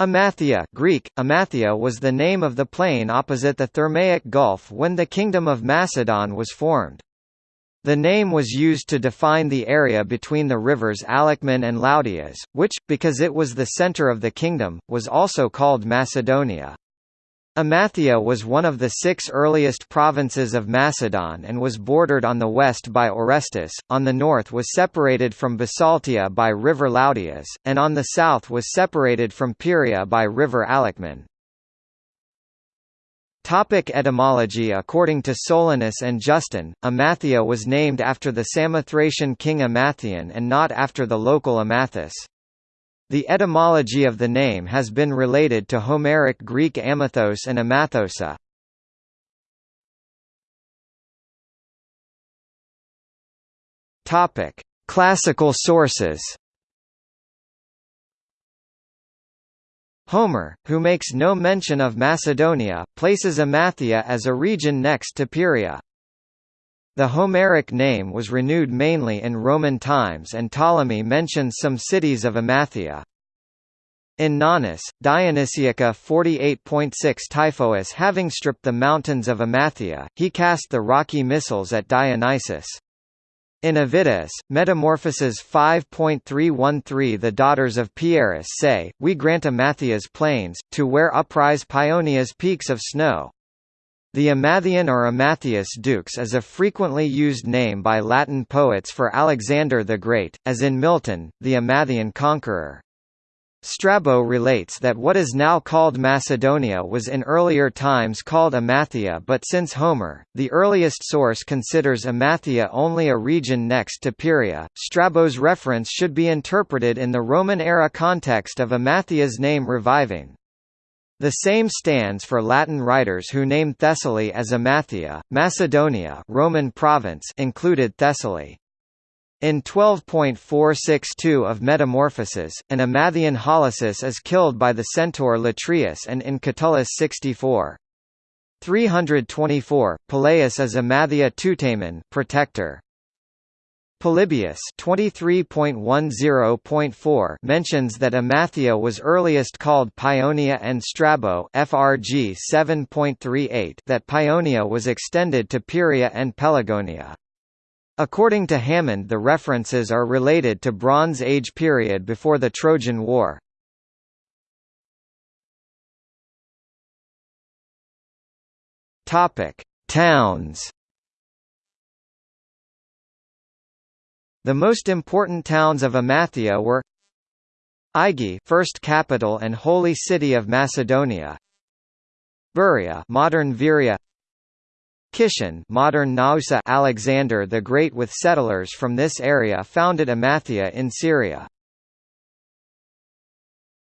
Amathia Greek, Amathia was the name of the plain opposite the Thermaic Gulf when the Kingdom of Macedon was formed. The name was used to define the area between the rivers Haliacmon and Loudias, which, because it was the center of the kingdom, was also called Macedonia. Amathia was one of the six earliest provinces of Macedon and was bordered on the west by Orestis, on the north was separated from Bisaltia by river Loudias, and on the south was separated from Pieria by river Haliacmon. Topic etymology According to Solinus and Justin, Amathia was named after the Samothracian king Amathion and not after the local Amathus. The etymology of the name has been related to Homeric Greek amathos and amathosa. Topic: Classical sources. Homer, who makes no mention of Macedonia, places Amathia as a region next to Pieria. The Homeric name was renewed mainly in Roman times and Ptolemy mentions some cities of Amathia. In Nonnus, Dionysiaca 48.6 Typhoeus having stripped the mountains of Amathia, he cast the rocky missiles at Dionysus. In Avidas, Metamorphoses 5.313 The daughters of Pieris say, We grant Amathia's plains, to where uprise Paeonia's peaks of snow, the Amathian or Amathius dux is a frequently used name by Latin poets for Alexander the Great, as in Milton, the Amathian conqueror. Strabo relates that what is now called Macedonia was in earlier times called Amathia but since Homer, the earliest source considers Amathia only a region next to Pieria, Strabo's reference should be interpreted in the Roman-era context of Amathia's name reviving. The same stands for Latin writers who name Thessaly as Amathia, Macedonia Roman province included Thessaly. In 12.462 of Metamorphoses, an Amathian Halesus is killed by the centaur Latreus and in Catullus 64. 324, Peleus is Amathia Tutamen protector. Polybius 23.10.4 mentions that Amathia was earliest called Paeonia and Strabo FRG 7.38 that Paeonia was extended to Pieria and Pelagonia. According to Hammond the references are related to Bronze Age period before the Trojan War. Towns The most important towns of Amathia were Aigai, first capital and holy city of Macedonia. Beroea, modern Veria. Kishan, modern Naousa. Alexander the Great with settlers from this area founded Amathia in Syria.